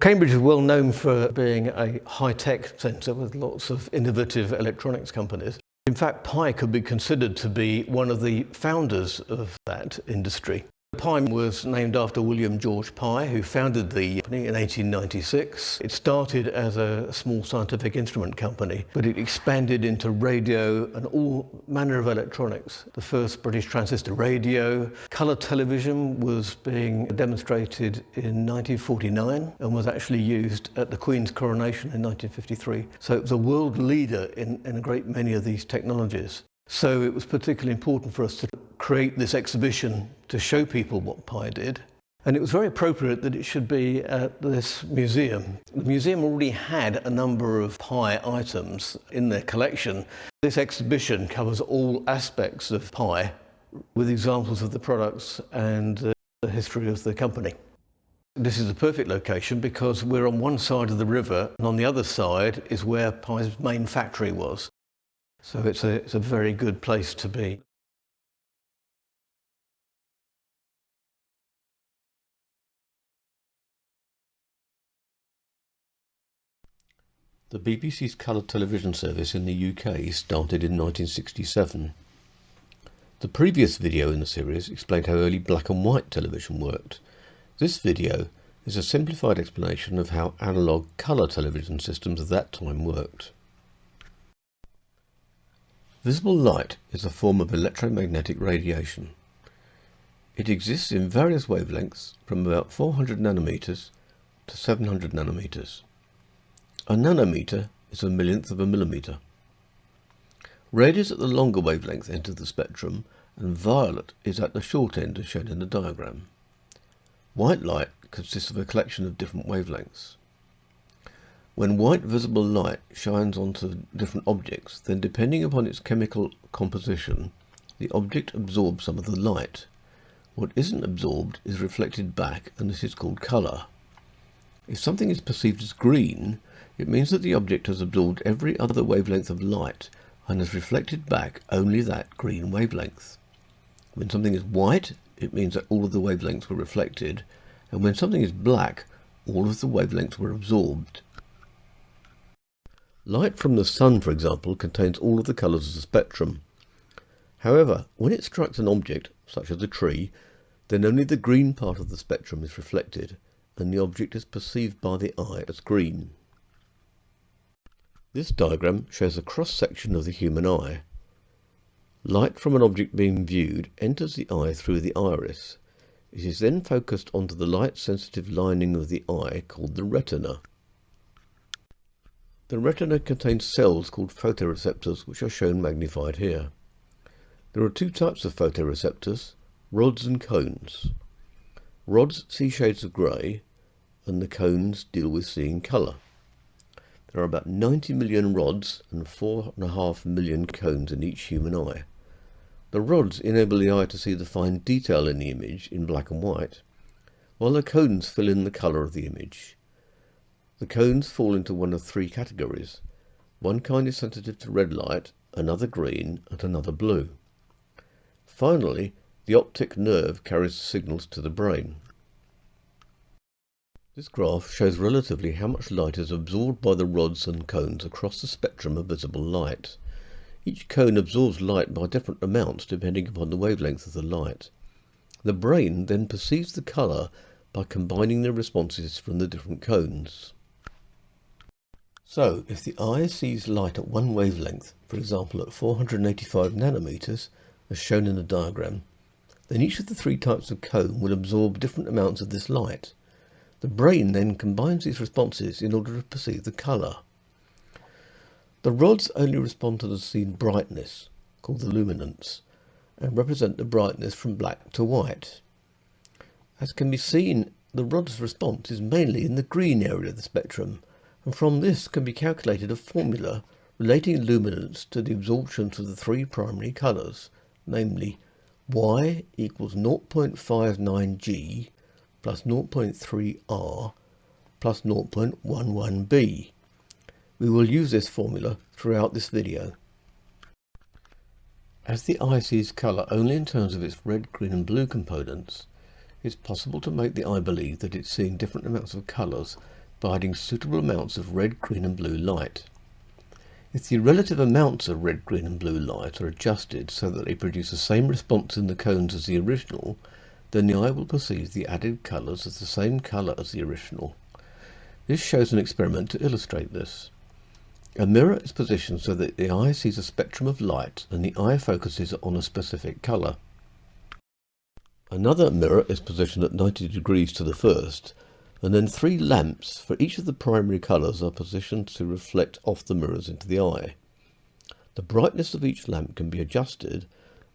Cambridge is well known for being a high-tech centre with lots of innovative electronics companies. In fact, Pye could be considered to be one of the founders of that industry. Pye was named after William George Pye, who founded the company in 1896. It started as a small scientific instrument company, but it expanded into radio and all manner of electronics. The first British transistor radio, colour television was being demonstrated in 1949 and was actually used at the Queen's coronation in 1953. So it was a world leader in, in a great many of these technologies. So it was particularly important for us to create this exhibition to show people what Pye did. And it was very appropriate that it should be at this museum. The museum already had a number of Pye items in their collection. This exhibition covers all aspects of Pye with examples of the products and uh, the history of the company. This is the perfect location because we're on one side of the river and on the other side is where Pye's main factory was. So it's a, it's a very good place to be. The BBC's colour television service in the UK started in 1967. The previous video in the series explained how early black and white television worked. This video is a simplified explanation of how analogue colour television systems of that time worked. Visible light is a form of electromagnetic radiation. It exists in various wavelengths from about 400 nanometers to 700 nanometers. A nanometer is a millionth of a millimeter. Red is at the longer wavelength end of the spectrum and violet is at the short end as shown in the diagram. White light consists of a collection of different wavelengths. When white visible light shines onto different objects, then depending upon its chemical composition, the object absorbs some of the light. What isn't absorbed is reflected back and this is called colour. If something is perceived as green, it means that the object has absorbed every other wavelength of light and has reflected back only that green wavelength. When something is white, it means that all of the wavelengths were reflected, and when something is black, all of the wavelengths were absorbed. Light from the sun, for example, contains all of the colours of the spectrum. However, when it strikes an object, such as a tree, then only the green part of the spectrum is reflected, and the object is perceived by the eye as green. This diagram shows a cross-section of the human eye. Light from an object being viewed enters the eye through the iris. It is then focused onto the light-sensitive lining of the eye called the retina. The retina contains cells called photoreceptors which are shown magnified here. There are two types of photoreceptors, rods and cones. Rods see shades of grey and the cones deal with seeing colour. There are about 90 million rods and 4.5 million cones in each human eye. The rods enable the eye to see the fine detail in the image in black and white, while the cones fill in the colour of the image. The cones fall into one of three categories. One kind is sensitive to red light, another green, and another blue. Finally, the optic nerve carries signals to the brain. This graph shows relatively how much light is absorbed by the rods and cones across the spectrum of visible light. Each cone absorbs light by different amounts depending upon the wavelength of the light. The brain then perceives the colour by combining the responses from the different cones. So, if the eye sees light at one wavelength, for example at 485 nanometers, as shown in the diagram, then each of the three types of cone will absorb different amounts of this light. The brain then combines these responses in order to perceive the colour. The rods only respond to the seen brightness, called the luminance, and represent the brightness from black to white. As can be seen, the rod's response is mainly in the green area of the spectrum, and from this can be calculated a formula relating luminance to the absorptions of the three primary colours, namely y equals 0.59g plus 0.3r plus 0.11b. We will use this formula throughout this video. As the eye sees colour only in terms of its red, green and blue components, it's possible to make the eye believe that it's seeing different amounts of colours by adding suitable amounts of red, green and blue light. If the relative amounts of red, green and blue light are adjusted so that they produce the same response in the cones as the original, then the eye will perceive the added colours as the same colour as the original. This shows an experiment to illustrate this. A mirror is positioned so that the eye sees a spectrum of light and the eye focuses on a specific colour. Another mirror is positioned at 90 degrees to the first and then three lamps for each of the primary colours are positioned to reflect off the mirrors into the eye. The brightness of each lamp can be adjusted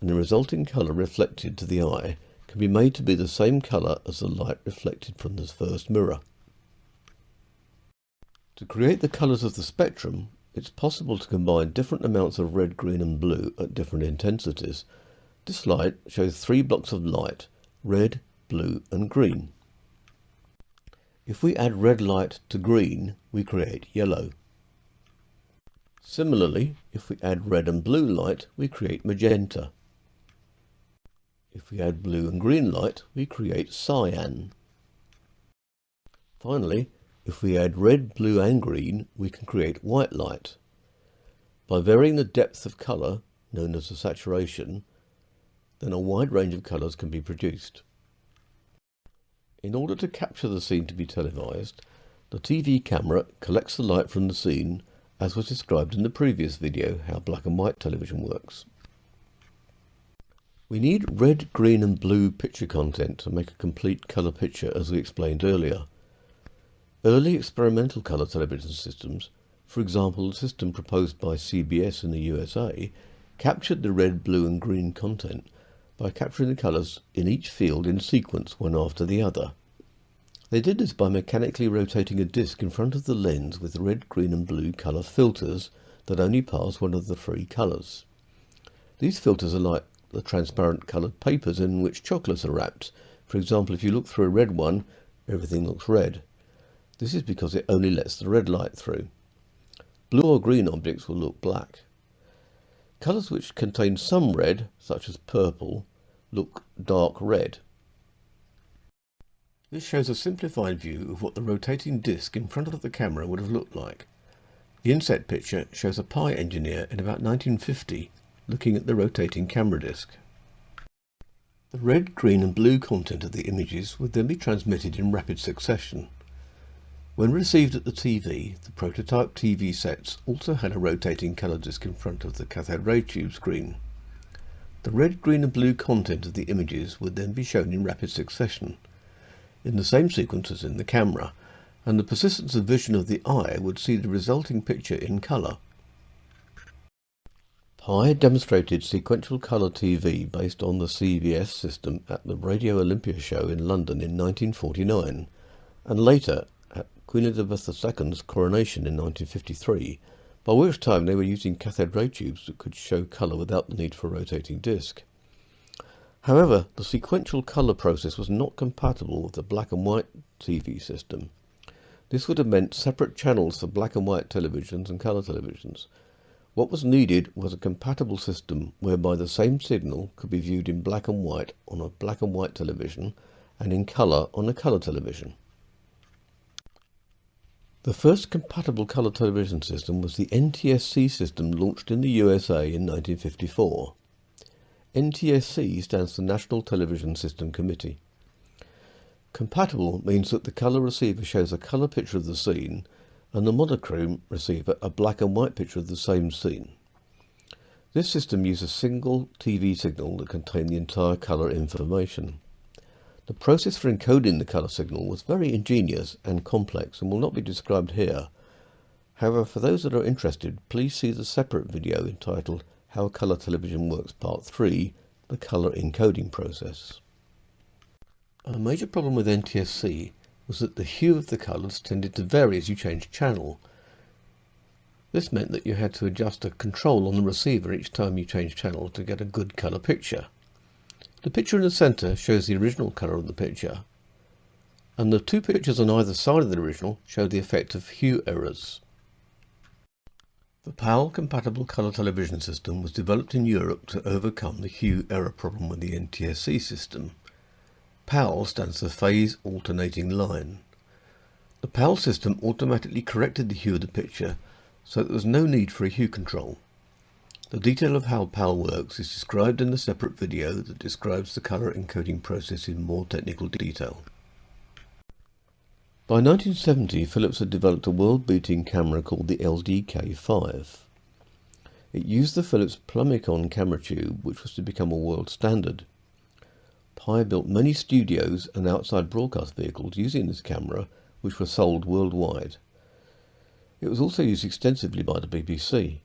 and the resulting colour reflected to the eye can be made to be the same colour as the light reflected from the first mirror. To create the colours of the spectrum, it's possible to combine different amounts of red, green and blue at different intensities. This slide shows three blocks of light, red, blue and green. If we add red light to green, we create yellow. Similarly, if we add red and blue light, we create magenta. If we add blue and green light, we create cyan. Finally, if we add red, blue and green, we can create white light. By varying the depth of colour, known as the saturation, then a wide range of colours can be produced. In order to capture the scene to be televised, the TV camera collects the light from the scene as was described in the previous video how black and white television works. We need red, green and blue picture content to make a complete colour picture as we explained earlier. Early experimental colour television systems, for example the system proposed by CBS in the USA, captured the red, blue and green content by capturing the colours in each field in sequence one after the other. They did this by mechanically rotating a disc in front of the lens with red, green and blue colour filters that only pass one of the three colours. These filters are like the transparent coloured papers in which chocolates are wrapped. For example, if you look through a red one, everything looks red. This is because it only lets the red light through. Blue or green objects will look black. Colours which contain some red, such as purple, look dark red. This shows a simplified view of what the rotating disc in front of the camera would have looked like. The inset picture shows a Pye engineer in about 1950 looking at the rotating camera disc. The red, green and blue content of the images would then be transmitted in rapid succession. When received at the TV, the prototype TV sets also had a rotating colour disc in front of the cathode ray tube screen. The red, green and blue content of the images would then be shown in rapid succession, in the same sequence as in the camera, and the persistence of vision of the eye would see the resulting picture in colour. Pye demonstrated sequential colour TV based on the CBS system at the Radio Olympia show in London in 1949, and later at Queen Elizabeth II's coronation in 1953, by which time they were using cathode ray tubes that could show colour without the need for a rotating disc. However, the sequential colour process was not compatible with the black and white TV system. This would have meant separate channels for black and white televisions and colour televisions. What was needed was a compatible system whereby the same signal could be viewed in black and white on a black and white television and in colour on a colour television. The first compatible colour television system was the NTSC system launched in the USA in 1954. NTSC stands for National Television System Committee. Compatible means that the colour receiver shows a colour picture of the scene and the monochrome receiver a black and white picture of the same scene. This system uses a single TV signal that contained the entire colour information. The process for encoding the colour signal was very ingenious and complex and will not be described here. However, for those that are interested, please see the separate video entitled How Colour Television Works Part 3, the Colour Encoding Process. A major problem with NTSC was that the hue of the colours tended to vary as you changed channel. This meant that you had to adjust a control on the receiver each time you changed channel to get a good colour picture. The picture in the centre shows the original colour of the picture, and the two pictures on either side of the original show the effect of hue errors. The PAL compatible colour television system was developed in Europe to overcome the hue error problem with the NTSC system. PAL stands for Phase Alternating Line. The PAL system automatically corrected the hue of the picture so there was no need for a hue control. The detail of how PAL works is described in the separate video that describes the colour encoding process in more technical detail. By 1970 Philips had developed a world-beating camera called the LDK5. It used the Philips Plumbicon camera tube which was to become a world standard. Pye built many studios and outside broadcast vehicles using this camera which were sold worldwide. It was also used extensively by the BBC.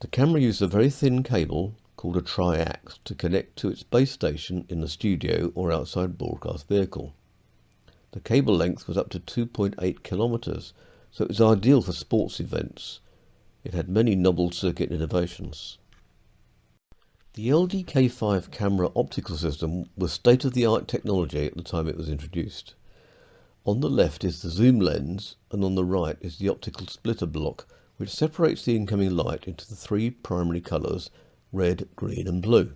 The camera used a very thin cable called a triax to connect to its base station in the studio or outside broadcast vehicle. The cable length was up to 2.8 kilometers, so it was ideal for sports events. It had many novel circuit innovations. The LDK5 camera optical system was state-of-the-art technology at the time it was introduced. On the left is the zoom lens and on the right is the optical splitter block which separates the incoming light into the three primary colours red, green and blue.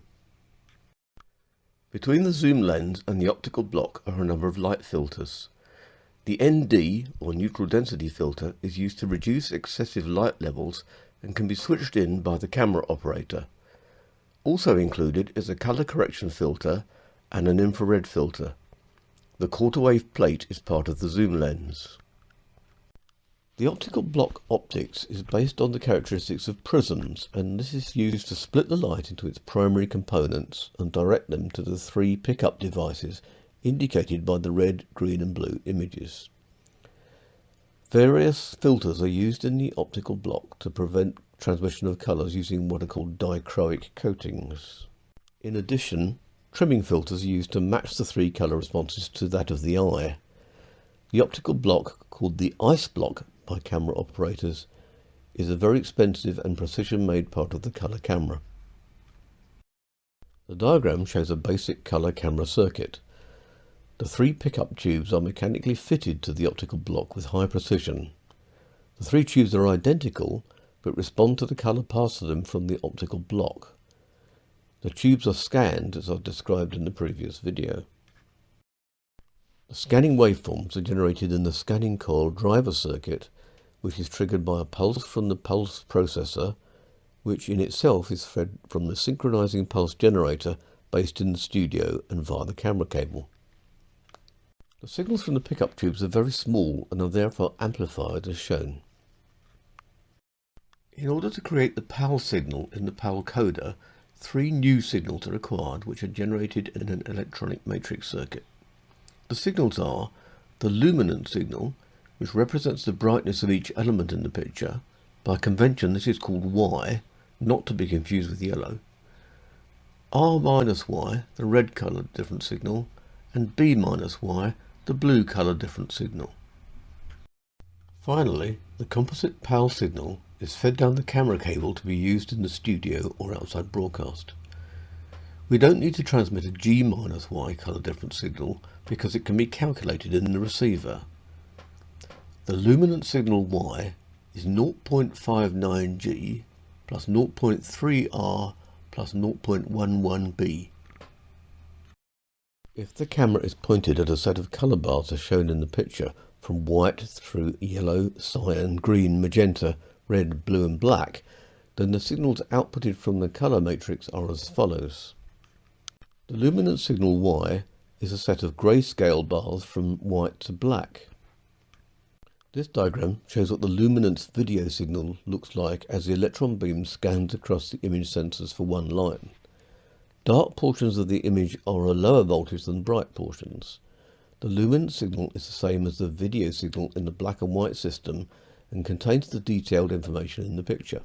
Between the zoom lens and the optical block are a number of light filters. The ND or neutral density filter is used to reduce excessive light levels and can be switched in by the camera operator. Also included is a color correction filter and an infrared filter. The quarter wave plate is part of the zoom lens. The optical block optics is based on the characteristics of prisms and this is used to split the light into its primary components and direct them to the three pickup devices indicated by the red, green and blue images. Various filters are used in the optical block to prevent transmission of colours using what are called dichroic coatings. In addition, Trimming filters are used to match the three colour responses to that of the eye. The optical block, called the ice block by camera operators, is a very expensive and precision-made part of the colour camera. The diagram shows a basic colour camera circuit. The three pickup tubes are mechanically fitted to the optical block with high precision. The three tubes are identical, but respond to the colour passed to them from the optical block. The tubes are scanned as I've described in the previous video. The scanning waveforms are generated in the scanning coil driver circuit which is triggered by a pulse from the pulse processor which in itself is fed from the synchronizing pulse generator based in the studio and via the camera cable. The signals from the pickup tubes are very small and are therefore amplified as shown. In order to create the PAL signal in the PAL coder, Three new signals are required which are generated in an electronic matrix circuit. The signals are the luminance signal, which represents the brightness of each element in the picture. By convention this is called Y, not to be confused with yellow. R minus Y, the red coloured different signal, and B minus Y, the blue coloured different signal. Finally, the composite PAL signal is fed down the camera cable to be used in the studio or outside broadcast. We don't need to transmit a G-Y color difference signal because it can be calculated in the receiver. The luminance signal Y is 0.59G plus 0.3R plus 0.11B. If the camera is pointed at a set of colour bars as shown in the picture, from white through yellow, cyan, green, magenta, red, blue and black, then the signals outputted from the colour matrix are as follows. The luminance signal Y is a set of grayscale bars from white to black. This diagram shows what the luminance video signal looks like as the electron beam scans across the image sensors for one line. Dark portions of the image are a lower voltage than bright portions. The luminance signal is the same as the video signal in the black and white system and contains the detailed information in the picture.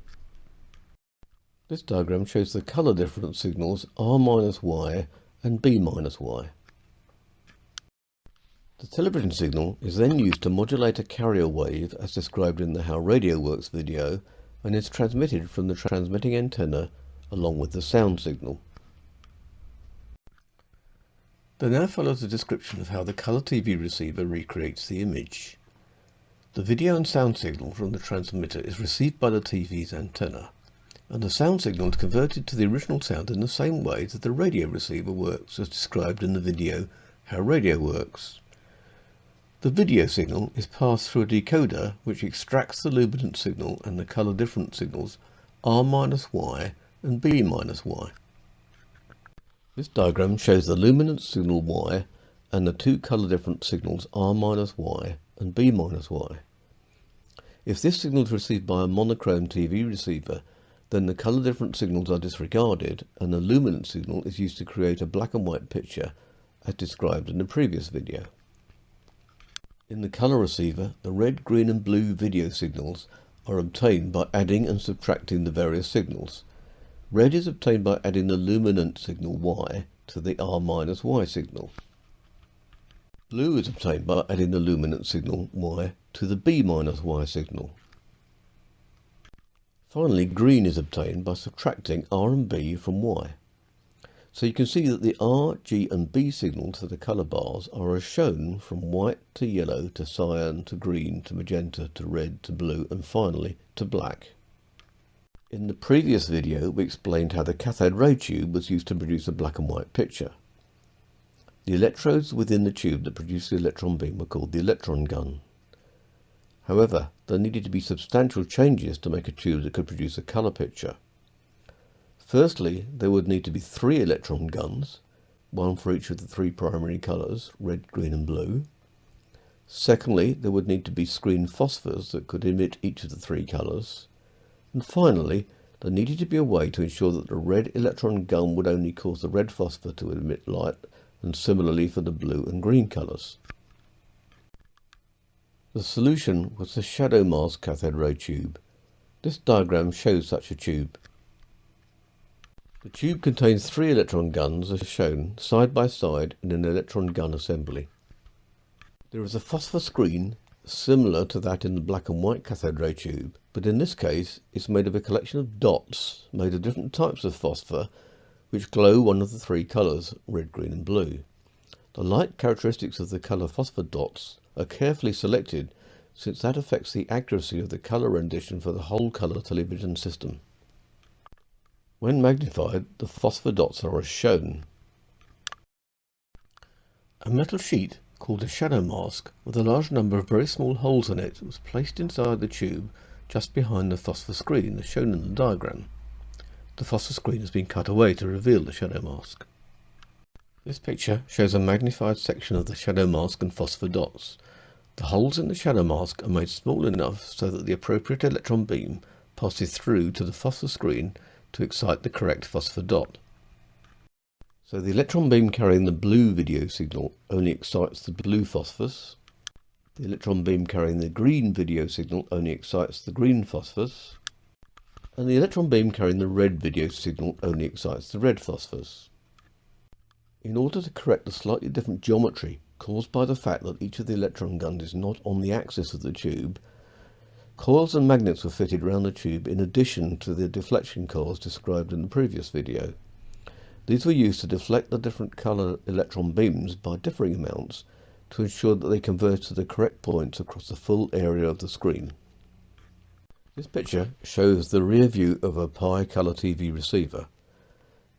This diagram shows the colour difference signals R minus Y and B minus Y. The television signal is then used to modulate a carrier wave as described in the How Radio Works video and is transmitted from the transmitting antenna along with the sound signal. There now follows a description of how the colour TV receiver recreates the image. The video and sound signal from the transmitter is received by the TV's antenna, and the sound signal is converted to the original sound in the same way that the radio receiver works as described in the video How Radio Works. The video signal is passed through a decoder which extracts the luminance signal and the colour difference signals R-Y and B-Y. This diagram shows the luminance signal Y and the two colour difference signals R-Y and b minus y. If this signal is received by a monochrome TV receiver, then the colour difference signals are disregarded and the luminance signal is used to create a black and white picture as described in the previous video. In the colour receiver, the red, green and blue video signals are obtained by adding and subtracting the various signals. Red is obtained by adding the luminance signal Y to the R-Y signal. Blue is obtained by adding the luminance signal Y to the B-Y signal. Finally, green is obtained by subtracting R and B from Y. So you can see that the R, G and B signals to the colour bars are as shown from white to yellow to cyan to green to magenta to red to blue and finally to black. In the previous video we explained how the cathode ray tube was used to produce a black and white picture. The electrodes within the tube that produce the electron beam were called the electron gun. However, there needed to be substantial changes to make a tube that could produce a colour picture. Firstly, there would need to be three electron guns, one for each of the three primary colours, red, green and blue. Secondly, there would need to be screen phosphors that could emit each of the three colours. And finally, there needed to be a way to ensure that the red electron gun would only cause the red phosphor to emit light, and similarly for the blue and green colours. The solution was the shadow mask cathode ray tube. This diagram shows such a tube. The tube contains three electron guns as shown side by side in an electron gun assembly. There is a phosphor screen similar to that in the black and white cathode ray tube, but in this case it's made of a collection of dots made of different types of phosphor which glow one of the three colours, red, green and blue. The light characteristics of the colour phosphor dots are carefully selected since that affects the accuracy of the colour rendition for the whole colour television system. When magnified, the phosphor dots are as shown. A metal sheet called a shadow mask with a large number of very small holes in it was placed inside the tube just behind the phosphor screen as shown in the diagram. The phosphor screen has been cut away to reveal the shadow mask. This picture shows a magnified section of the shadow mask and phosphor dots. The holes in the shadow mask are made small enough so that the appropriate electron beam passes through to the phosphor screen to excite the correct phosphor dot. So the electron beam carrying the blue video signal only excites the blue phosphors. The electron beam carrying the green video signal only excites the green phosphors. And the electron beam carrying the red video signal only excites the red phosphors. In order to correct the slightly different geometry caused by the fact that each of the electron guns is not on the axis of the tube, coils and magnets were fitted around the tube in addition to the deflection coils described in the previous video. These were used to deflect the different colour electron beams by differing amounts to ensure that they converge to the correct points across the full area of the screen. This picture shows the rear view of a Pye colour TV receiver.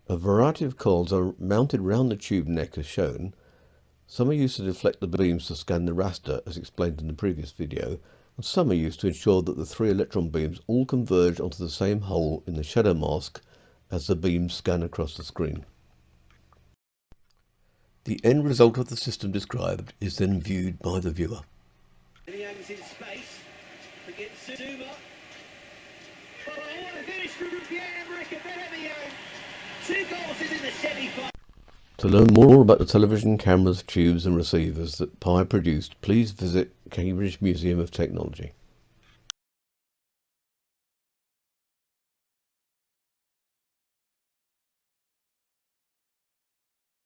A variety of coils are mounted round the tube neck as shown, some are used to deflect the beams to scan the raster as explained in the previous video, and some are used to ensure that the three electron beams all converge onto the same hole in the shadow mask as the beams scan across the screen. The end result of the system described is then viewed by the viewer. Two courses in the semi-final. To learn more about the television cameras, tubes and receivers that Pye produced, please visit Cambridge Museum of Technology.